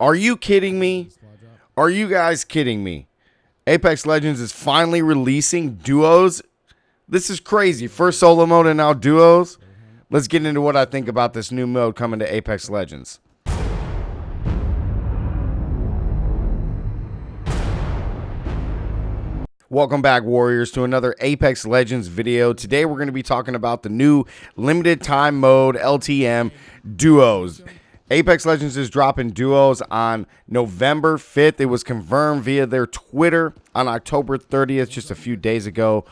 Are you kidding me? Are you guys kidding me? Apex Legends is finally releasing duos. This is crazy. First solo mode and now duos. Let's get into what I think about this new mode coming to Apex Legends. Welcome back, Warriors, to another Apex Legends video. Today, we're going to be talking about the new limited time mode LTM duos. Apex Legends is dropping duos on November 5th. It was confirmed via their Twitter on October 30th, just a few days ago.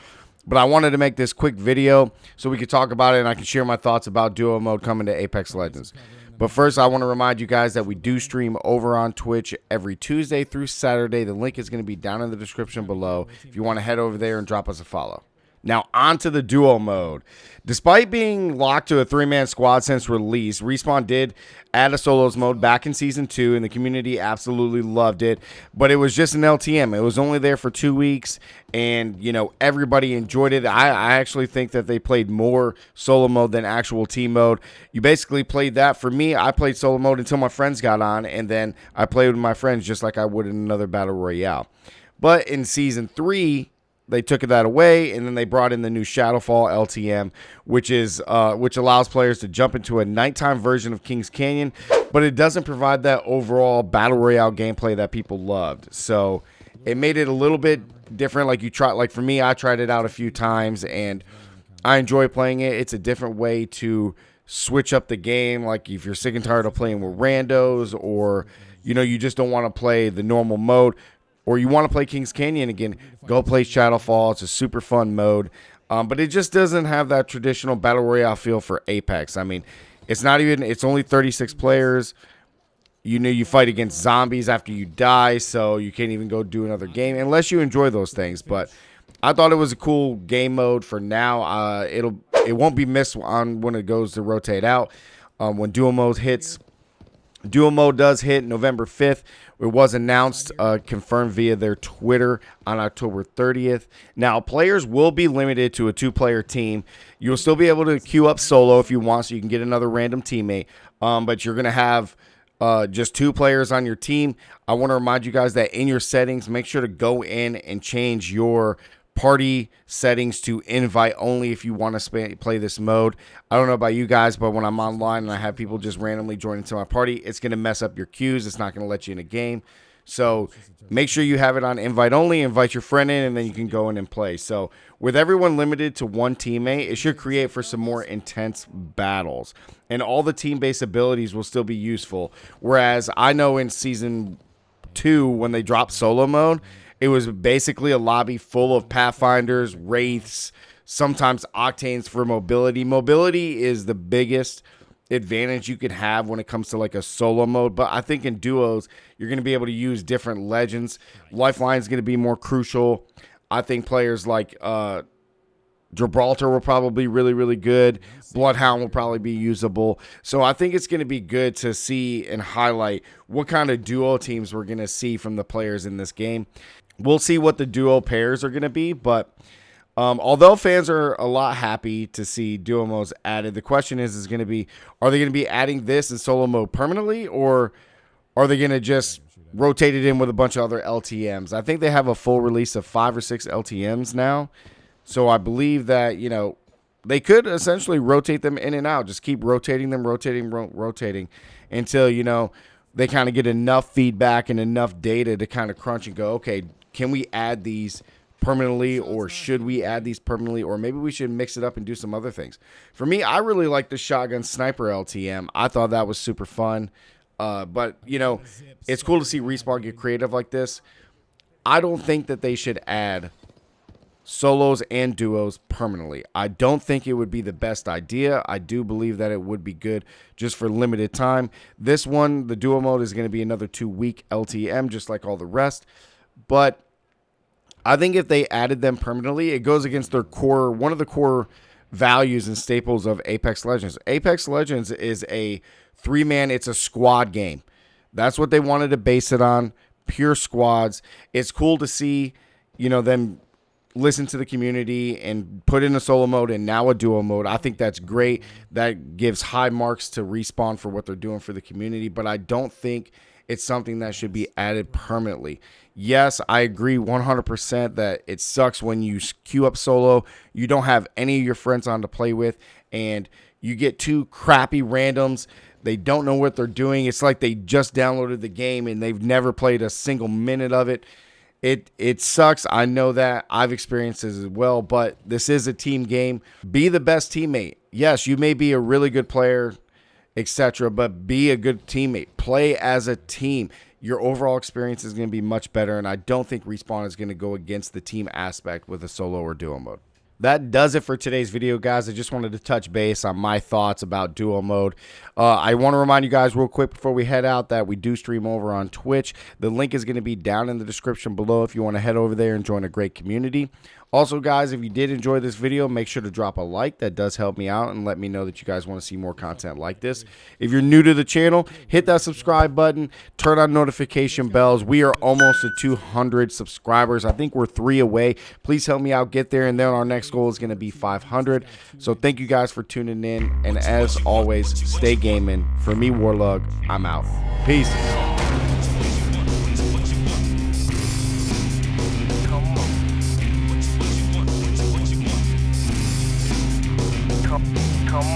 But I wanted to make this quick video so we could talk about it and I can share my thoughts about duo mode coming to Apex Legends. But first, I want to remind you guys that we do stream over on Twitch every Tuesday through Saturday. The link is going to be down in the description below if you want to head over there and drop us a follow. Now, onto the duo mode. Despite being locked to a three man squad since release, Respawn did add a solos mode back in season two, and the community absolutely loved it. But it was just an LTM. It was only there for two weeks, and you know everybody enjoyed it. I, I actually think that they played more solo mode than actual team mode. You basically played that. For me, I played solo mode until my friends got on, and then I played with my friends just like I would in another battle royale. But in season three, they took that away, and then they brought in the new Shadowfall LTM, which is uh, which allows players to jump into a nighttime version of Kings Canyon, but it doesn't provide that overall battle royale gameplay that people loved. So it made it a little bit different. Like you try, like for me, I tried it out a few times, and I enjoy playing it. It's a different way to switch up the game. Like if you're sick and tired of playing with randos, or you know you just don't want to play the normal mode or you want to play Kings Canyon again, go play Shadowfall. It's a super fun mode. Um, but it just doesn't have that traditional battle royale feel for Apex. I mean, it's not even. It's only 36 players. You know, you fight against zombies after you die, so you can't even go do another game unless you enjoy those things. But I thought it was a cool game mode for now. Uh, it'll it won't be missed on when it goes to rotate out. Um, when duo mode hits, duo mode does hit November 5th. It was announced, uh, confirmed via their Twitter on October 30th. Now, players will be limited to a two player team. You'll still be able to queue up solo if you want, so you can get another random teammate. Um, but you're going to have uh, just two players on your team. I want to remind you guys that in your settings, make sure to go in and change your party settings to invite only if you want to play this mode. I don't know about you guys, but when I'm online and I have people just randomly join into my party, it's going to mess up your queues. It's not going to let you in a game. So make sure you have it on invite only, invite your friend in, and then you can go in and play. So with everyone limited to one teammate, it should create for some more intense battles. And all the team-based abilities will still be useful. Whereas I know in season two, when they dropped solo mode, it was basically a lobby full of Pathfinders, Wraiths, sometimes Octanes for mobility. Mobility is the biggest advantage you could have when it comes to like a solo mode. But I think in duos, you're going to be able to use different legends. Lifeline is going to be more crucial. I think players like uh, Gibraltar will probably be really, really good. Bloodhound will probably be usable. So I think it's going to be good to see and highlight what kind of duo teams we're going to see from the players in this game. We'll see what the duo pairs are going to be, but um, although fans are a lot happy to see duo modes added, the question is is going to be are they going to be adding this in solo mode permanently or are they going to just rotate it in with a bunch of other LTMs? I think they have a full release of 5 or 6 LTMs now. So I believe that, you know, they could essentially rotate them in and out, just keep rotating them, rotating, ro rotating until, you know, they kind of get enough feedback and enough data to kind of crunch and go, okay, can we add these permanently or should we add these permanently or maybe we should mix it up and do some other things for me i really like the shotgun sniper ltm i thought that was super fun uh, but you know it's cool to see respawn get creative like this i don't think that they should add solos and duos permanently. I don't think it would be the best idea. I do believe that it would be good just for limited time. This one, the duo mode, is going to be another two week LTM, just like all the rest. But I think if they added them permanently, it goes against their core, one of the core values and staples of Apex Legends. Apex Legends is a three man, it's a squad game. That's what they wanted to base it on. Pure squads. It's cool to see, you know, them listen to the community and put in a solo mode and now a duo mode. I think that's great. That gives high marks to respawn for what they're doing for the community. But I don't think it's something that should be added permanently. Yes, I agree 100% that it sucks when you queue up solo, you don't have any of your friends on to play with, and you get two crappy randoms. They don't know what they're doing. It's like they just downloaded the game and they've never played a single minute of it. It it sucks. I know that. I've experienced this as well, but this is a team game. Be the best teammate. Yes, you may be a really good player, etc., but be a good teammate. Play as a team your overall experience is going to be much better. And I don't think Respawn is going to go against the team aspect with a solo or duo mode. That does it for today's video, guys. I just wanted to touch base on my thoughts about duo mode. Uh, I want to remind you guys real quick before we head out that we do stream over on Twitch. The link is going to be down in the description below if you want to head over there and join a great community. Also, guys, if you did enjoy this video, make sure to drop a like. That does help me out and let me know that you guys want to see more content like this. If you're new to the channel, hit that subscribe button, turn on notification bells. We are almost at 200 subscribers. I think we're three away. Please help me out get there, and then our next next goal is going to be 500. So thank you guys for tuning in. And as always, stay gaming. For me, Warlug, I'm out. Peace. Come.